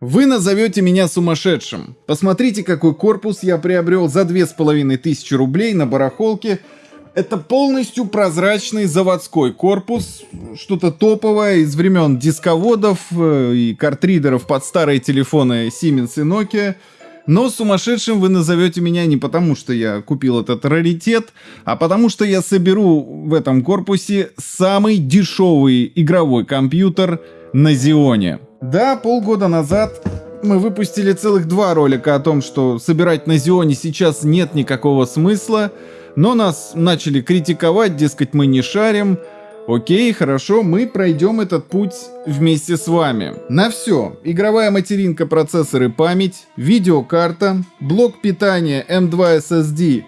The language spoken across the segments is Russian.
Вы назовете меня сумасшедшим. Посмотрите, какой корпус я приобрел за 2500 рублей на барахолке. Это полностью прозрачный заводской корпус, что-то топовое из времен дисководов э, и картридеров под старые телефоны Siemens и Nokia. Но сумасшедшим вы назовете меня не потому, что я купил этот раритет, а потому что я соберу в этом корпусе самый дешевый игровой компьютер на Зионе. Да, полгода назад мы выпустили целых два ролика о том, что собирать на Зионе сейчас нет никакого смысла, но нас начали критиковать, дескать, мы не шарим. Окей, хорошо, мы пройдем этот путь вместе с вами. На все. Игровая материнка, процессор и память, видеокарта, блок питания M2 SSD,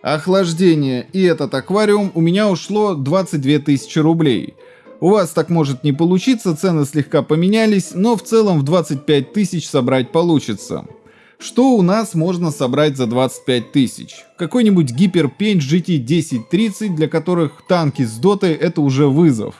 охлаждение и этот аквариум у меня ушло 22 тысячи рублей. У вас так может не получиться, цены слегка поменялись, но в целом в 25 тысяч собрать получится. Что у нас можно собрать за 25 тысяч? Какой-нибудь Гиперпейнт GT 1030, для которых танки с дотой это уже вызов.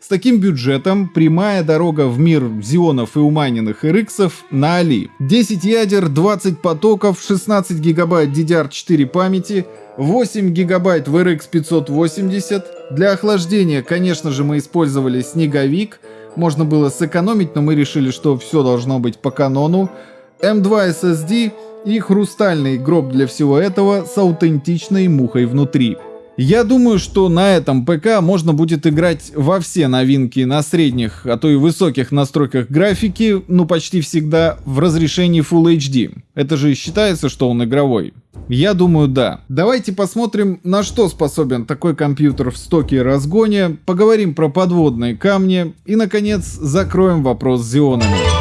С таким бюджетом прямая дорога в мир зионов и умайненных RX на Али. 10 ядер, 20 потоков, 16 гигабайт DDR4 памяти, 8 гигабайт в RX 580, для охлаждения, конечно же, мы использовали снеговик. Можно было сэкономить, но мы решили, что все должно быть по канону. M2 SSD и хрустальный гроб для всего этого с аутентичной мухой внутри. Я думаю, что на этом ПК можно будет играть во все новинки на средних, а то и высоких настройках графики, ну почти всегда в разрешении Full HD. Это же считается, что он игровой. Я думаю, да. Давайте посмотрим, на что способен такой компьютер в стоке и разгоне, поговорим про подводные камни и, наконец, закроем вопрос с зионами.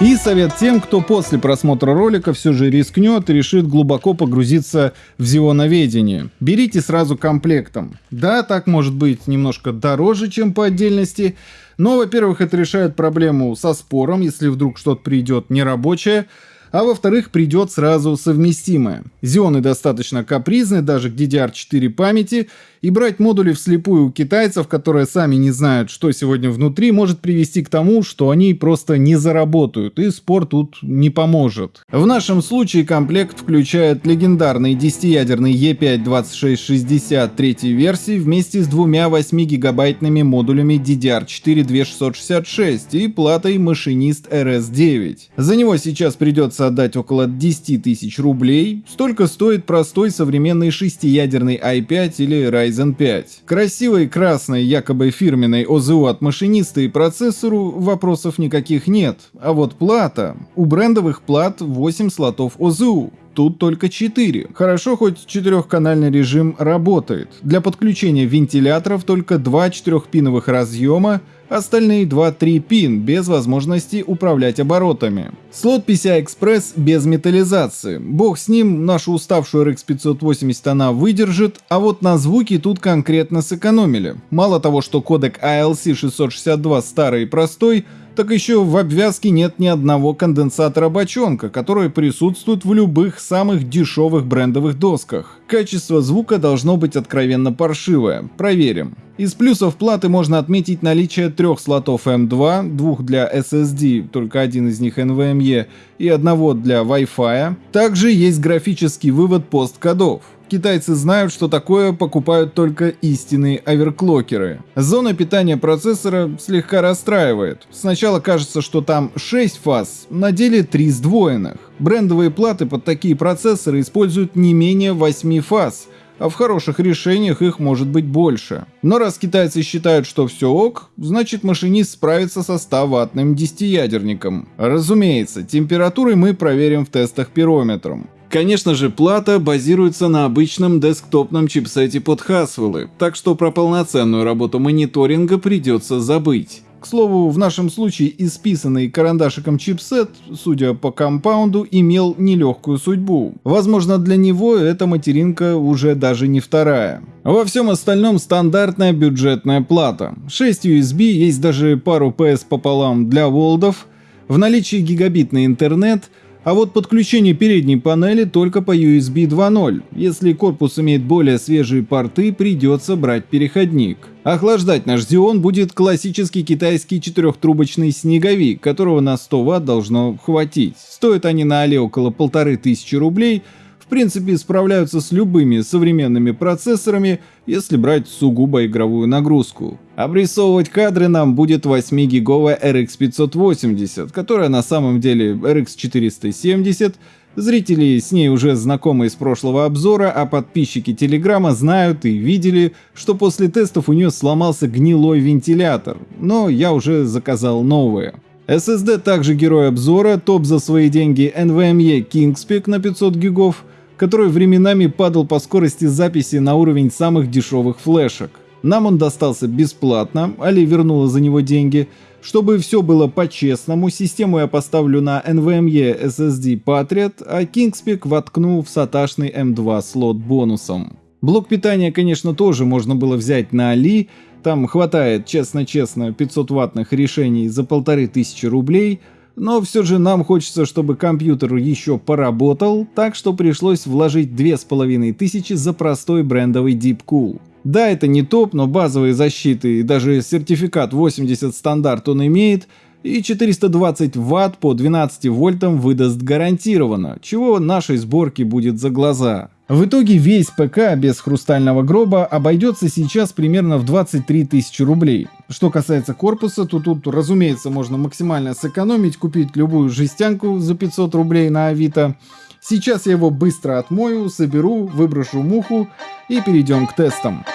И совет тем, кто после просмотра ролика все же рискнет и решит глубоко погрузиться в зионоведение. Берите сразу комплектом. Да, так может быть немножко дороже, чем по отдельности, но, во-первых, это решает проблему со спором, если вдруг что-то придет нерабочее, а во-вторых, придет сразу совместимое. Зионы достаточно капризны даже к DDR4 памяти, и брать модули вслепую у китайцев, которые сами не знают, что сегодня внутри, может привести к тому, что они просто не заработают, и спор тут не поможет. В нашем случае комплект включает легендарный 10-ядерный E5-2660 третьей версии вместе с двумя 8-гигабайтными модулями DDR4 2666 и платой машинист RS9. За него сейчас придется отдать около 10 тысяч рублей, столько стоит простой современный 6-ядерный i5 или Ryzen 5. Красивой красной якобы фирменной ОЗУ от машиниста и процессору вопросов никаких нет. А вот плата. У брендовых плат 8 слотов ОЗУ. Тут только 4. Хорошо, хоть четырехканальный режим работает. Для подключения вентиляторов только два четырехпиновых разъема, остальные 2-3 пин без возможности управлять оборотами. Слот PCI-Express без металлизации. Бог с ним, нашу уставшую RX 580 она выдержит, а вот на звуки тут конкретно сэкономили. Мало того, что кодек ALC 662 старый и простой, так еще в обвязке нет ни одного конденсатора бочонка, который присутствует в любых самых дешевых брендовых досках. Качество звука должно быть откровенно паршивое. Проверим. Из плюсов платы можно отметить наличие трех слотов M2, двух для SSD, только один из них NVMe, и одного для Wi-Fi. Также есть графический вывод посткодов. Китайцы знают, что такое покупают только истинные оверклокеры. Зона питания процессора слегка расстраивает. Сначала кажется, что там 6 фаз, на деле 3 сдвоенных. Брендовые платы под такие процессоры используют не менее 8 фаз, а в хороших решениях их может быть больше. Но раз китайцы считают, что все ок, значит машинист справится со 100-ваттным 10-ядерником. Разумеется, температуры мы проверим в тестах пирометром. Конечно же, плата базируется на обычном десктопном чипсете под Haswell, так что про полноценную работу мониторинга придется забыть. К слову, в нашем случае исписанный карандашиком чипсет, судя по компаунду, имел нелегкую судьбу. Возможно, для него эта материнка уже даже не вторая. Во всем остальном стандартная бюджетная плата. 6 USB, есть даже пару PS пополам для волдов, в наличии гигабитный интернет – А вот подключение передней панели только по USB 2.0. Если корпус имеет более свежие порты, придется брать переходник. Охлаждать наш Xeon будет классический китайский четырехтрубочный снеговик, которого на 100 Вт должно хватить. Стоят они на Али около 1500 рублей, в принципе справляются с любыми современными процессорами, если брать сугубо игровую нагрузку. Обрисовывать кадры нам будет 8-гиговая RX 580, которая на самом деле RX 470, Зрители с ней уже знакомы из прошлого обзора, а подписчики Телеграма знают и видели, что после тестов у нее сломался гнилой вентилятор, но я уже заказал новые. SSD также герой обзора, топ за свои деньги NVMe Kingspec на 500 гигов, который временами падал по скорости записи на уровень самых дешевых флешек. Нам он достался бесплатно, Али вернула за него деньги. Чтобы все было по-честному, систему я поставлю на NVMe SSD Patriot, а Kingspec воткну в саташный M2 слот бонусом. Блок питания, конечно, тоже можно было взять на Али, там хватает, честно-честно, 500 ваттных решений за полторы тысячи рублей, но все же нам хочется, чтобы компьютер еще поработал, так что пришлось вложить 2500 за простой брендовый Deepcool. Да, это не топ, но базовые защиты и даже сертификат 80 стандарт он имеет, и 420 Вт по 12 вольтам выдаст гарантированно, чего нашей сборке будет за глаза. В итоге весь ПК без хрустального гроба обойдется сейчас примерно в 23 тысячи рублей. Что касается корпуса, то тут, разумеется, можно максимально сэкономить, купить любую жестянку за 500 рублей на Авито. Сейчас я его быстро отмою, соберу, выброшу муху и перейдем к тестам.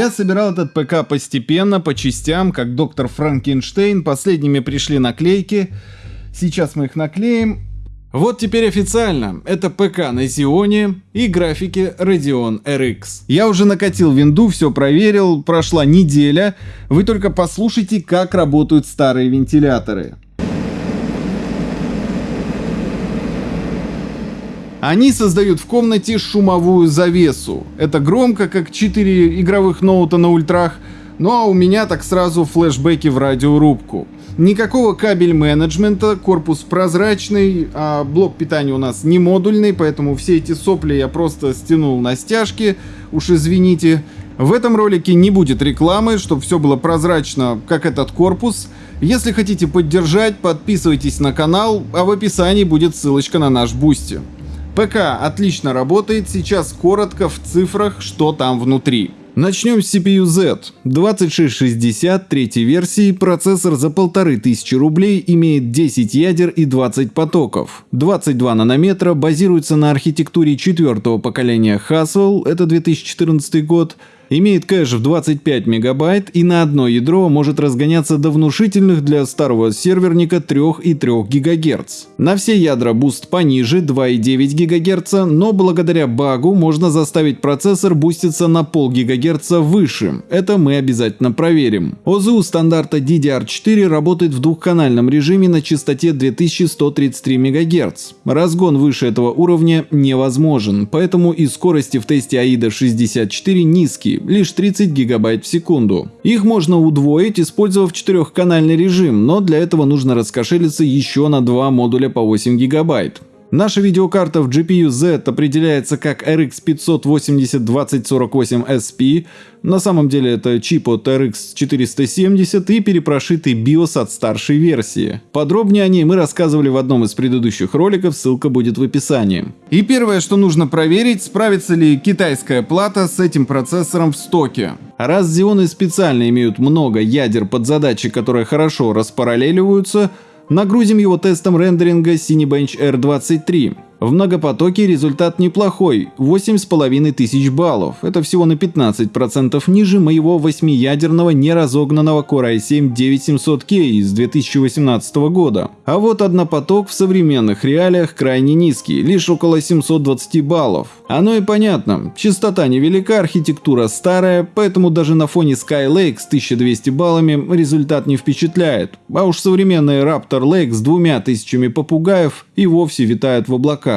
Я собирал этот ПК постепенно, по частям, как доктор Франкенштейн. Последними пришли наклейки. Сейчас мы их наклеим. Вот теперь официально, это ПК на Xeon и графики Radeon RX. Я уже накатил винду, все проверил, прошла неделя. Вы только послушайте, как работают старые вентиляторы. Они создают в комнате шумовую завесу. Это громко, как 4 игровых ноута на ультрах, ну а у меня так сразу флешбеки в радиорубку. Никакого кабель менеджмента, корпус прозрачный, а блок питания у нас не модульный, поэтому все эти сопли я просто стянул на стяжки, уж извините. В этом ролике не будет рекламы, чтобы все было прозрачно, как этот корпус. Если хотите поддержать, подписывайтесь на канал, а в описании будет ссылочка на наш Boosty. ПК отлично работает, сейчас коротко в цифрах, что там внутри. Начнем с CPU-Z. 2660 третьей версии, процессор за 1500 рублей, имеет 10 ядер и 20 потоков. 22 нанометра, базируется на архитектуре четвертого поколения Haswell, это 2014 год, имеет кэш в 25 мегабайт и на одно ядро может разгоняться до внушительных для старого серверника 3,3 ГГц. На все ядра буст пониже 2,9 ГГц, но благодаря багу можно заставить процессор буститься на пол ГГц выше. Это мы обязательно проверим. ОЗУ стандарта DDR4 работает в двухканальном режиме на частоте 2133 МГц. Разгон выше этого уровня невозможен, поэтому и скорости в тесте AIDA 64 низкие, лишь 30 гигабайт в секунду. Их можно удвоить, использовав четырехканальный режим, но для этого нужно раскошелиться еще на два модуля по 8 гигабайт. Наша видеокарта в GPU Z определяется как RX 580 2048 SP, на самом деле это чип от RX 470 и перепрошитый BIOS от старшей версии. Подробнее о ней мы рассказывали в одном из предыдущих роликов, ссылка будет в описании. И первое, что нужно проверить, справится ли китайская плата с этим процессором в стоке. Раз Xeon специально имеют много ядер под задачи, которые хорошо распараллеливаются, Нагрузим его тестом рендеринга Cinebench R23. В многопотоке результат неплохой – 8,5 тысяч баллов. Это всего на 15% ниже моего восьмиядерного неразогнанного Core i7-9700K из 2018 года. А вот однопоток в современных реалиях крайне низкий, лишь около 720 баллов. Оно и понятно, частота невелика, архитектура старая, поэтому даже на фоне Skylake с 1200 баллами результат не впечатляет. А уж современный Raptor Lake с двумя тысячами попугаев и вовсе витают в облаках.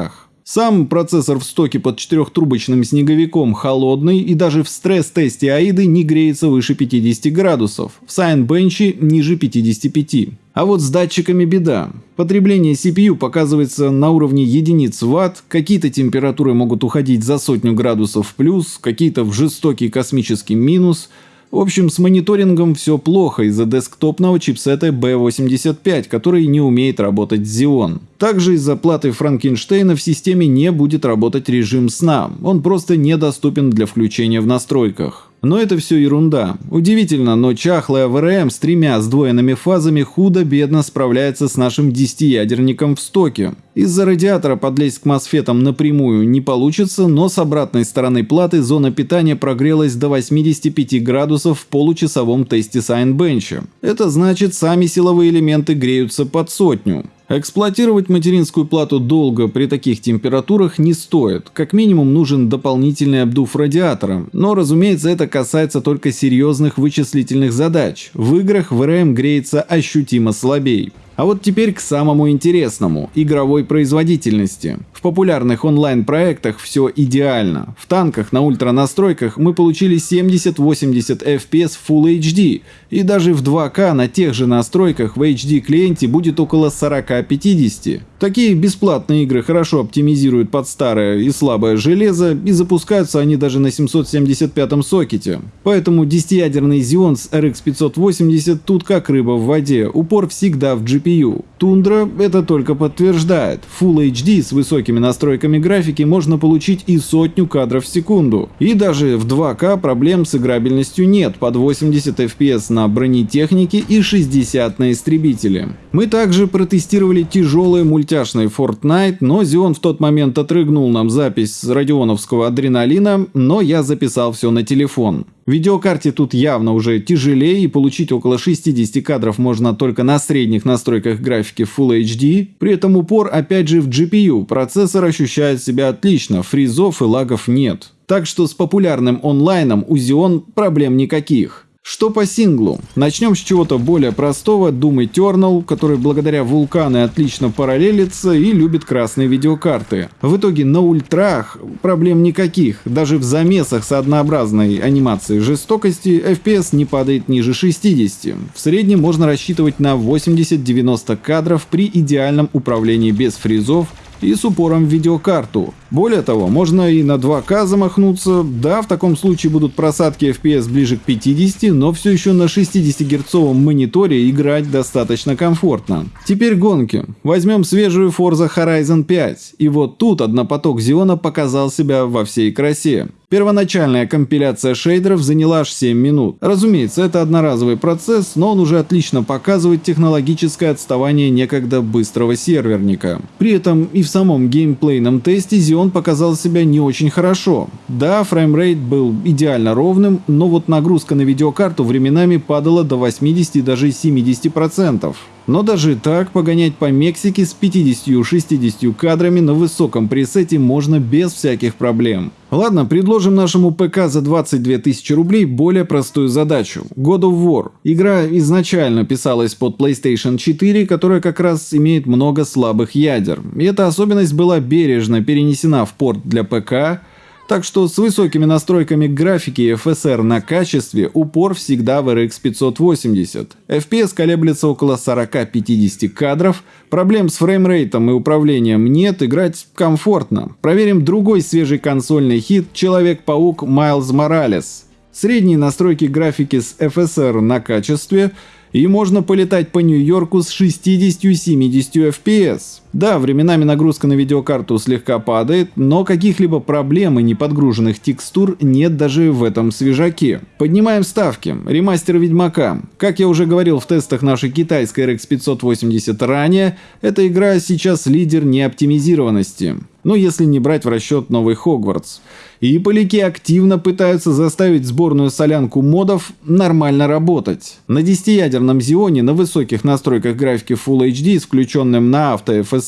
Сам процессор в стоке под четырехтрубочным снеговиком холодный и даже в стресс-тесте AIDA не греется выше 50 градусов, в Cinebench ниже 55. А вот с датчиками беда. Потребление CPU показывается на уровне единиц ватт, какие-то температуры могут уходить за сотню градусов в плюс, какие-то в жестокий космический минус – в общем, с мониторингом все плохо из-за десктопного чипсета B85, который не умеет работать Xeon. Также из-за платы Франкенштейна в системе не будет работать режим сна, он просто недоступен для включения в настройках. Но это все ерунда. Удивительно, но чахлая ВРМ с тремя сдвоенными фазами худо-бедно справляется с нашим 10-ядерником в стоке. Из-за радиатора подлезть к мосфетам напрямую не получится, но с обратной стороны платы зона питания прогрелась до 85 градусов в получасовом тесте Сайнбенча. Это значит, сами силовые элементы греются под сотню. Эксплуатировать материнскую плату долго при таких температурах не стоит, как минимум нужен дополнительный обдув радиатора, но разумеется это касается только серьезных вычислительных задач, в играх ВРМ греется ощутимо слабее. А вот теперь к самому интересному – игровой производительности. В популярных онлайн-проектах все идеально. В танках на ультранастройках мы получили 70-80 FPS Full HD, и даже в 2К на тех же настройках в HD-клиенте будет около 40-50. Такие бесплатные игры хорошо оптимизируют под старое и слабое железо, и запускаются они даже на 775 сокете. Поэтому 10-ядерный Xeon с RX 580 тут как рыба в воде, упор всегда в GPU GPU. Тундра это только подтверждает. Full HD с высокими настройками графики можно получить и сотню кадров в секунду. И даже в 2К проблем с играбельностью нет, под 80 FPS на бронетехнике и 60 на истребителе. Мы также протестировали тяжелый мультяшный Fortnite, но Xeon в тот момент отрыгнул нам запись с радионовского адреналина, но я записал все на телефон. Видеокарте тут явно уже тяжелее и получить около 60 кадров можно только на средних настройках графики Full HD, при этом упор опять же в GPU, процессор ощущает себя отлично, фризов и лагов нет. Так что с популярным онлайном у Xeon проблем никаких. Что по синглу? Начнем с чего-то более простого, Doom Eternal, который благодаря вулканы отлично параллелится и любит красные видеокарты. В итоге на ультрах проблем никаких, даже в замесах с однообразной анимацией жестокости FPS не падает ниже 60. В среднем можно рассчитывать на 80-90 кадров при идеальном управлении без фризов и с упором в видеокарту. Более того, можно и на 2K замахнуться, да, в таком случае будут просадки FPS ближе к 50, но все еще на 60 герцовом мониторе играть достаточно комфортно. Теперь гонки. Возьмем свежую Forza Horizon 5, и вот тут однопоток Xeon показал себя во всей красе. Первоначальная компиляция шейдеров заняла аж 7 минут. Разумеется, это одноразовый процесс, но он уже отлично показывает технологическое отставание некогда быстрого серверника. При этом и в самом геймплейном тесте Xeon показал себя не очень хорошо. Да, фреймрейт был идеально ровным, но вот нагрузка на видеокарту временами падала до 80 и даже 70%. Но даже так погонять по Мексике с 50-60 кадрами на высоком пресете можно без всяких проблем. Ладно, предложим нашему ПК за 22 тысячи рублей более простую задачу. God of War. Игра изначально писалась под PlayStation 4, которая как раз имеет много слабых ядер. И эта особенность была бережно перенесена в порт для ПК, так что с высокими настройками графики и FSR на качестве упор всегда в RX 580. FPS колеблется около 40-50 кадров, проблем с фреймрейтом и управлением нет, играть комфортно. Проверим другой свежий консольный хит Человек-паук Майлз Моралес. Средние настройки графики с FSR на качестве и можно полетать по Нью-Йорку с 60-70 FPS. Да, временами нагрузка на видеокарту слегка падает, но каких-либо проблем и неподгруженных текстур нет даже в этом свежаке. Поднимаем ставки. Ремастер Ведьмака. Как я уже говорил в тестах нашей китайской RX 580 ранее, эта игра сейчас лидер неоптимизированности. Ну, если не брать в расчет новый Хогвартс. И поляки активно пытаются заставить сборную солянку модов нормально работать. На 10-ядерном Xeon на высоких настройках графики Full HD с включенным на авто FSR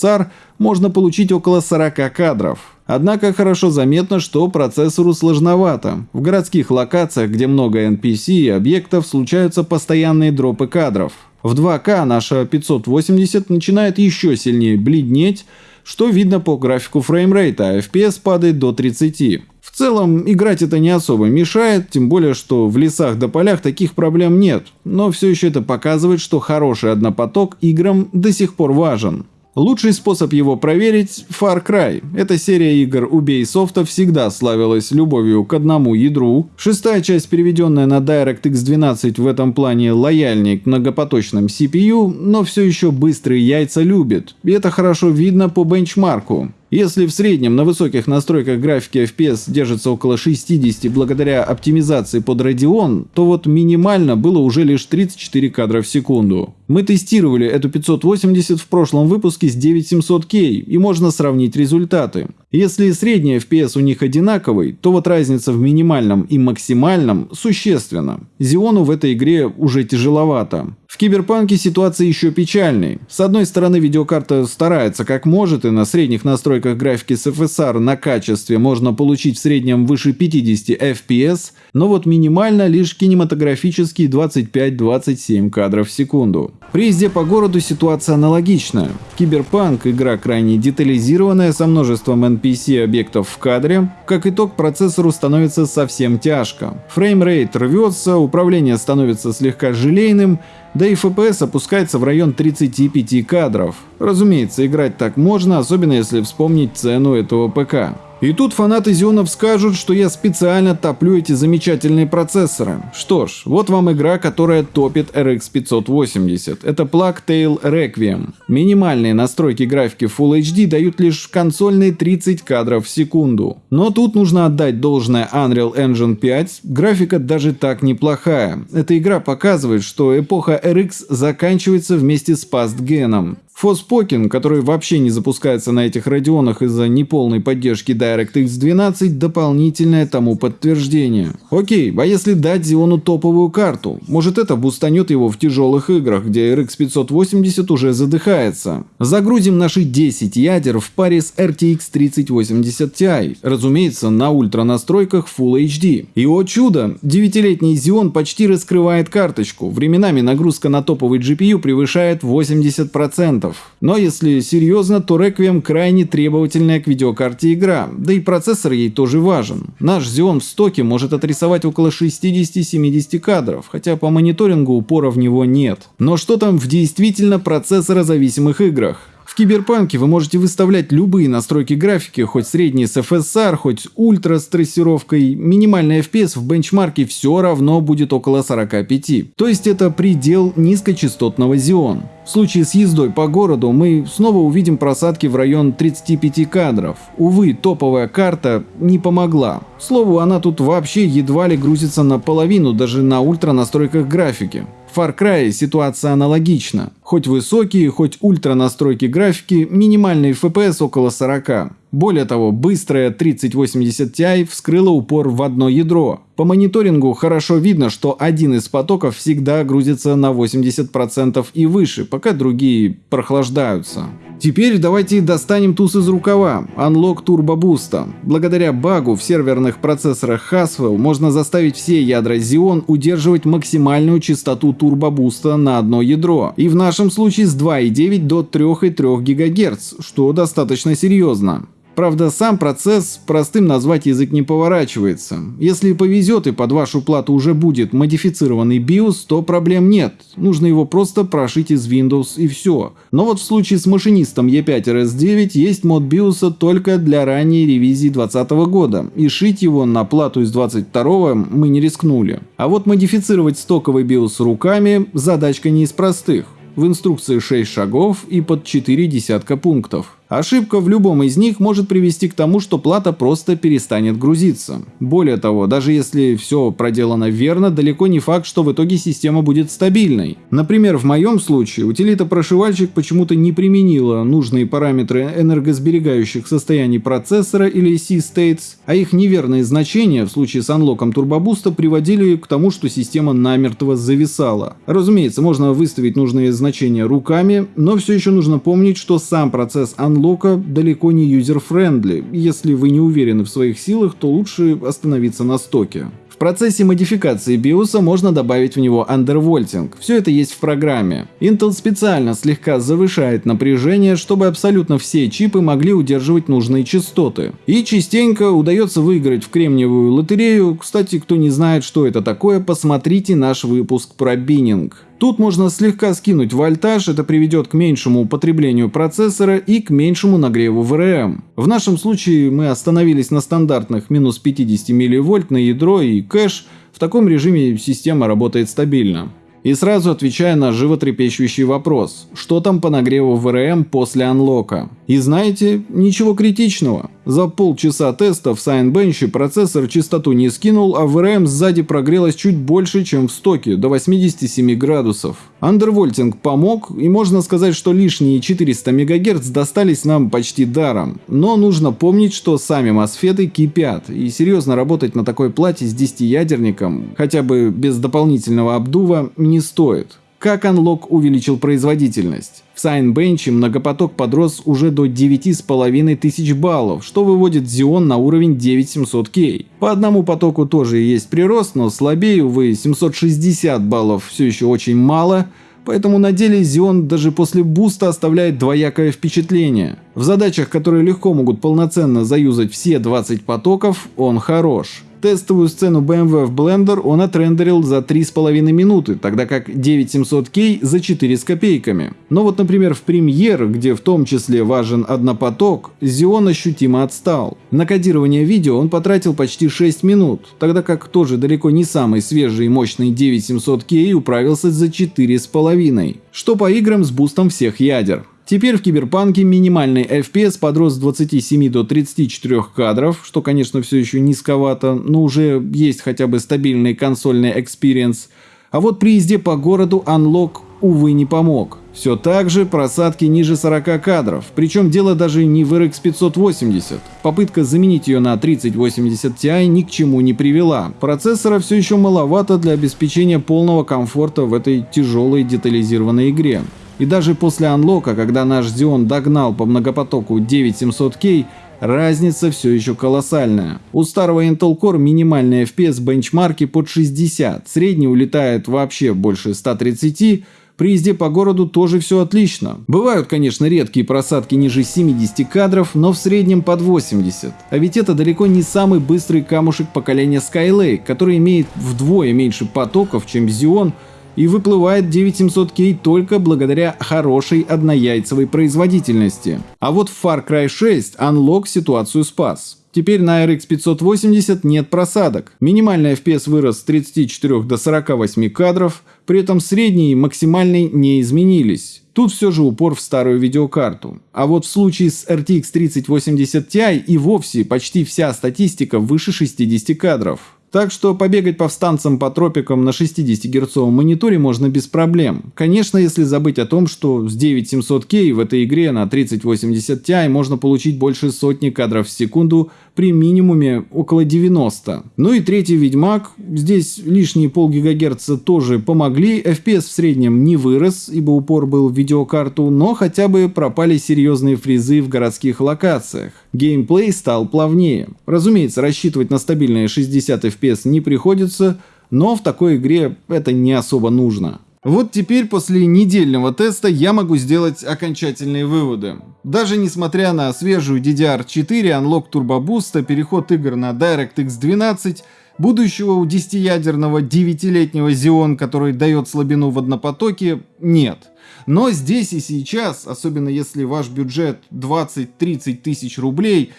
можно получить около 40 кадров. Однако хорошо заметно, что процессору сложновато. В городских локациях, где много NPC и объектов, случаются постоянные дропы кадров. В 2К наша 580 начинает еще сильнее бледнеть, что видно по графику фреймрейта, а FPS падает до 30. В целом, играть это не особо мешает, тем более, что в лесах да полях таких проблем нет. Но все еще это показывает, что хороший однопоток играм до сих пор важен. Лучший способ его проверить – Far Cry. Эта серия игр Ubisoft всегда славилась любовью к одному ядру. Шестая часть, переведенная на DirectX 12, в этом плане лояльней к многопоточным CPU, но все еще быстрые яйца любит. И это хорошо видно по бенчмарку. Если в среднем на высоких настройках графики FPS держится около 60 благодаря оптимизации под Radeon, то вот минимально было уже лишь 34 кадра в секунду. Мы тестировали эту 580 в прошлом выпуске с 9700K и можно сравнить результаты. Если средний FPS у них одинаковый, то вот разница в минимальном и максимальном существенна. Зиону в этой игре уже тяжеловато. В Киберпанке ситуация еще печальней. С одной стороны, видеокарта старается как может, и на средних настройках графики с FSR на качестве можно получить в среднем выше 50 FPS, но вот минимально лишь кинематографические 25-27 кадров в секунду. При езде по городу ситуация аналогичная. Киберпанк – игра крайне детализированная, со множеством NPC объектов в кадре. Как итог, процессору становится совсем тяжко. Фреймрейт рвется, управление становится слегка желейным, да и FPS опускается в район 35 кадров. Разумеется, играть так можно, особенно если вспомнить цену этого ПК. И тут фанаты Xeon ов скажут, что я специально топлю эти замечательные процессоры. Что ж, вот вам игра, которая топит RX 580. Это Plague Tale Requiem. Минимальные настройки графики Full HD дают лишь консольные 30 кадров в секунду. Но тут нужно отдать должное Unreal Engine 5. Графика даже так неплохая. Эта игра показывает, что эпоха RX заканчивается вместе с пастгеном. Фоспокин, который вообще не запускается на этих радионах из-за неполной поддержки DirectX 12, дополнительное тому подтверждение. Окей, а если дать Xeon топовую карту? Может это бустанет его в тяжелых играх, где RX 580 уже задыхается? Загрузим наши 10 ядер в паре с RTX 3080 Ti, разумеется, на ультра настройках Full HD. И о чудо, 9-летний Xeon почти раскрывает карточку, временами нагрузка на топовый GPU превышает 80%. Но если серьезно, то Requiem крайне требовательная к видеокарте игра, да и процессор ей тоже важен. Наш Xeon в стоке может отрисовать около 60-70 кадров, хотя по мониторингу упора в него нет. Но что там в действительно процессорозависимых играх? В Киберпанке вы можете выставлять любые настройки графики, хоть средние с FSR, хоть ультра с трассировкой. Минимальный FPS в бенчмарке все равно будет около 45. То есть это предел низкочастотного Xeon. В случае с ездой по городу мы снова увидим просадки в район 35 кадров. Увы, топовая карта не помогла. К слову, она тут вообще едва ли грузится наполовину даже на ультра настройках графики. Far Cry ситуация аналогична. Хоть высокие, хоть ультра настройки графики, минимальный FPS около 40. Более того, быстрая 3080 Ti вскрыла упор в одно ядро. По мониторингу хорошо видно, что один из потоков всегда грузится на 80% и выше, пока другие прохлаждаются. Теперь давайте достанем туз из рукава – Unlock Turbo Boost. Благодаря багу в серверных процессорах Haswell можно заставить все ядра Xeon удерживать максимальную частоту Boost на одно ядро. И в нашем случае с 2,9 до 3,3 ГГц, что достаточно серьезно. Правда, сам процесс простым назвать язык не поворачивается. Если повезет и под вашу плату уже будет модифицированный BIOS, то проблем нет. Нужно его просто прошить из Windows и все. Но вот в случае с машинистом E5RS9 есть мод BIOS только для ранней ревизии 2020 года, и шить его на плату из 22 мы не рискнули. А вот модифицировать стоковый BIOS руками задачка не из простых. в инструкции 6 шагов и под 4 десятка пунктов. Ошибка в любом из них может привести к тому, что плата просто перестанет грузиться. Более того, даже если все проделано верно, далеко не факт, что в итоге система будет стабильной. Например, в моем случае утилита-прошивальщик почему-то не применила нужные параметры энергосберегающих состояний процессора или C-States, а их неверные значения в случае с анлоком турбобуста приводили к тому, что система намертво зависала. Разумеется, можно выставить нужные значения руками, но все еще нужно помнить, что сам процесс анлока анлока далеко не user-friendly. Если вы не уверены в своих силах, то лучше остановиться на стоке. В процессе модификации BIOS можно добавить в него андервольтинг. Все это есть в программе. Intel специально слегка завышает напряжение, чтобы абсолютно все чипы могли удерживать нужные частоты. И частенько удается выиграть в кремниевую лотерею. Кстати, кто не знает, что это такое, посмотрите наш выпуск про биннинг. Тут можно слегка скинуть вольтаж, это приведет к меньшему употреблению процессора и к меньшему нагреву ВРМ. В нашем случае мы остановились на стандартных минус 50 мВ на ядро и кэш, в таком режиме система работает стабильно. И сразу отвечая на животрепещущий вопрос, что там по нагреву ВРМ после анлока. И знаете, ничего критичного. За полчаса теста в Signbench процессор частоту не скинул, а ВРМ сзади прогрелась чуть больше, чем в стоке, до 87 градусов. Андервольтинг помог, и можно сказать, что лишние 400 МГц достались нам почти даром. Но нужно помнить, что сами мосфеты кипят, и серьезно работать на такой плате с 10-ядерником, хотя бы без дополнительного обдува, не стоит. Как Unlock увеличил производительность? В Signbench многопоток подрос уже до 9500 баллов, что выводит Xeon на уровень 9700K. По одному потоку тоже есть прирост, но слабее, увы, 760 баллов все еще очень мало, поэтому на деле Xeon даже после буста оставляет двоякое впечатление. В задачах, которые легко могут полноценно заюзать все 20 потоков, он хорош. Тестовую сцену BMW в Blender он отрендерил за 3,5 минуты, тогда как 9700K за 4 с копейками. Но вот, например, в Premiere, где в том числе важен однопоток, Xeon ощутимо отстал. На кодирование видео он потратил почти 6 минут, тогда как тоже далеко не самый свежий и мощный 9700K управился за 4,5. Что по играм с бустом всех ядер. Теперь в Киберпанке минимальный FPS подрос с 27 до 34 кадров, что, конечно, все еще низковато, но уже есть хотя бы стабильный консольный experience. А вот при езде по городу Unlock, увы, не помог. Все так же просадки ниже 40 кадров, причем дело даже не в RX 580. Попытка заменить ее на 3080 Ti ни к чему не привела. Процессора все еще маловато для обеспечения полного комфорта в этой тяжелой детализированной игре. И даже после анлока, когда наш Xeon догнал по многопотоку 9700K, разница все еще колоссальная. У старого Intel Core минимальный FPS бенчмарки под 60, средний улетает вообще больше 130, при езде по городу тоже все отлично. Бывают, конечно, редкие просадки ниже 70 кадров, но в среднем под 80. А ведь это далеко не самый быстрый камушек поколения Skylake, который имеет вдвое меньше потоков, чем Xeon, и выплывает 9700K только благодаря хорошей однояйцевой производительности. А вот в Far Cry 6 Unlock ситуацию спас. Теперь на RX 580 нет просадок. Минимальный FPS вырос с 34 до 48 кадров, при этом средний и максимальный не изменились. Тут все же упор в старую видеокарту. А вот в случае с RTX 3080 Ti и вовсе почти вся статистика выше 60 кадров. Так что побегать повстанцам по тропикам на 60 герцовом мониторе можно без проблем. Конечно, если забыть о том, что с 9700K в этой игре на 3080 Ti можно получить больше сотни кадров в секунду при минимуме около 90. Ну и третий Ведьмак. Здесь лишние полгигагерца тоже помогли. FPS в среднем не вырос, ибо упор был в видеокарту, но хотя бы пропали серьезные фризы в городских локациях. Геймплей стал плавнее. Разумеется, рассчитывать на стабильные 60 FPS не приходится, но в такой игре это не особо нужно. Вот теперь после недельного теста я могу сделать окончательные выводы. Даже несмотря на свежую DDR4, Unlock Turbo Boost, переход игр на DirectX 12, Будущего у 10-ядерного 9-летнего Xeon, который дает слабину в однопотоке, нет. Но здесь и сейчас, особенно если ваш бюджет 20-30 тысяч рублей,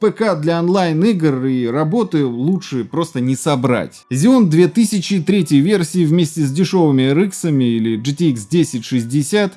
ПК для онлайн-игр и работы лучше просто не собрать. Xeon 2003 версии вместе с дешевыми RX или GTX 1060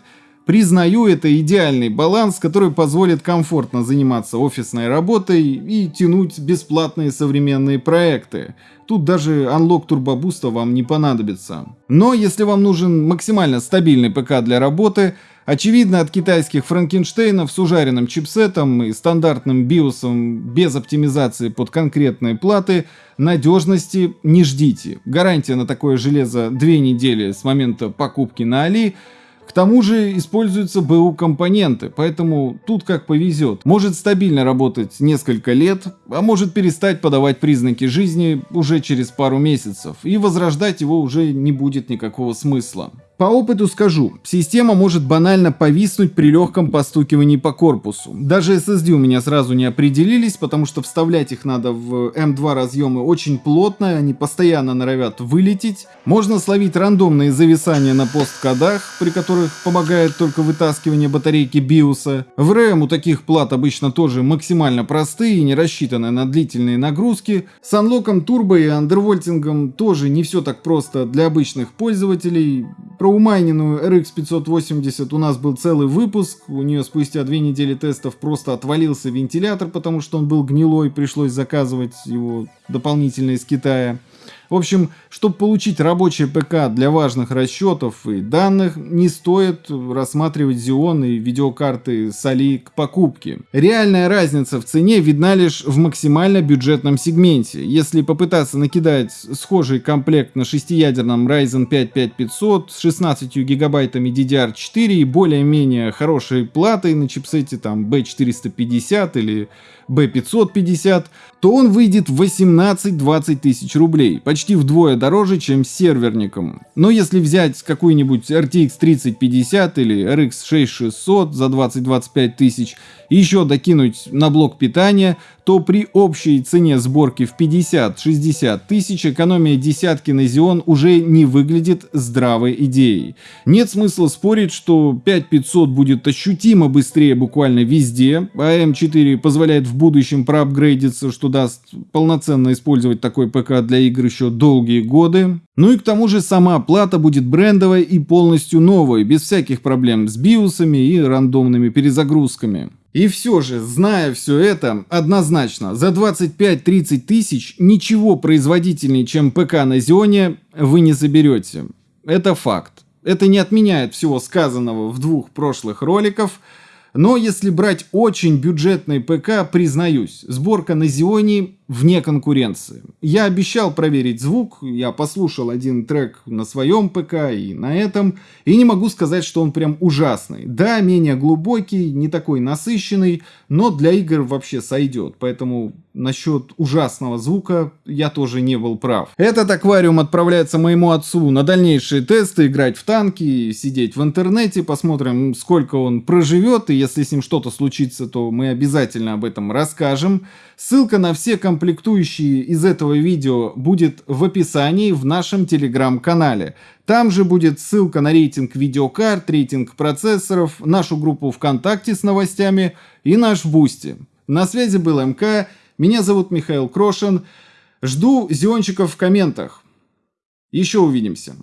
Признаю, это идеальный баланс, который позволит комфортно заниматься офисной работой и тянуть бесплатные современные проекты. Тут даже Unlock Turbo Boost вам не понадобится. Но если вам нужен максимально стабильный ПК для работы, очевидно от китайских Франкенштейнов с ужаренным чипсетом и стандартным биосом без оптимизации под конкретные платы, надежности не ждите. Гарантия на такое железо 2 недели с момента покупки на Али – к тому же используются БУ компоненты, поэтому тут как повезет. Может стабильно работать несколько лет, а может перестать подавать признаки жизни уже через пару месяцев, и возрождать его уже не будет никакого смысла. По опыту скажу, система может банально повиснуть при легком постукивании по корпусу. Даже SSD у меня сразу не определились, потому что вставлять их надо в M2 разъемы очень плотно, они постоянно норовят вылететь. Можно словить рандомные зависания на посткодах, при которых помогает только вытаскивание батарейки BIOS. В RAM у таких плат обычно тоже максимально простые и не рассчитаны на длительные нагрузки. С анлоком турбо и андервольтингом тоже не все так просто для обычных пользователей. Про умайненную RX 580 у нас был целый выпуск, у нее спустя две недели тестов просто отвалился вентилятор, потому что он был гнилой, пришлось заказывать его дополнительно из Китая. В общем, чтобы получить рабочий ПК для важных расчетов и данных, не стоит рассматривать Xeon и видеокарты с к покупке. Реальная разница в цене видна лишь в максимально бюджетном сегменте. Если попытаться накидать схожий комплект на шестиядерном Ryzen 5 5500 с 16 гигабайтами DDR4 и более-менее хорошей платой на чипсете там B450 или B550, то он выйдет в 18-20 тысяч рублей, почти вдвое дороже, чем с серверником. Но если взять какую-нибудь RTX 3050 или RX 6600 за 20-25 тысяч и еще докинуть на блок питания, то при общей цене сборки в 50-60 тысяч экономия десятки на Xeon уже не выглядит здравой идеей. Нет смысла спорить, что 5500 будет ощутимо быстрее буквально везде, а M4 позволяет в будущем проапгрейдиться, что даст полноценно использовать такой ПК для игр еще долгие годы. Ну и к тому же сама плата будет брендовой и полностью новой, без всяких проблем с биосами и рандомными перезагрузками. И все же, зная все это, однозначно, за 25-30 тысяч ничего производительнее, чем ПК на Зионе, вы не заберете. Это факт. Это не отменяет всего сказанного в двух прошлых роликах, но если брать очень бюджетный ПК, признаюсь, сборка на Зионе вне конкуренции. Я обещал проверить звук, я послушал один трек на своем ПК и на этом, и не могу сказать, что он прям ужасный. Да, менее глубокий, не такой насыщенный, но для игр вообще сойдет, поэтому насчет ужасного звука я тоже не был прав. Этот аквариум отправляется моему отцу на дальнейшие тесты, играть в танки, сидеть в интернете, посмотрим, сколько он проживет, и если с ним что-то случится, то мы обязательно об этом расскажем. Ссылка на все комплектующие из этого видео будет в описании в нашем телеграм-канале. Там же будет ссылка на рейтинг видеокарт, рейтинг процессоров, нашу группу ВКонтакте с новостями и наш Boosty. На связи был МК, меня зовут Михаил Крошин. Жду зиончиков в комментах. Еще увидимся.